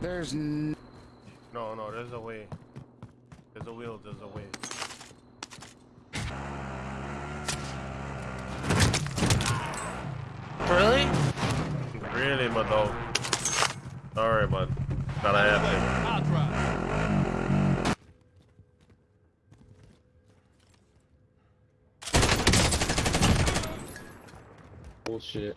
There's n No, no, there's a way. There's a wheel, there's a way. Really? Really, my dog. Sorry, but gotta have to. I'll drive. Bullshit.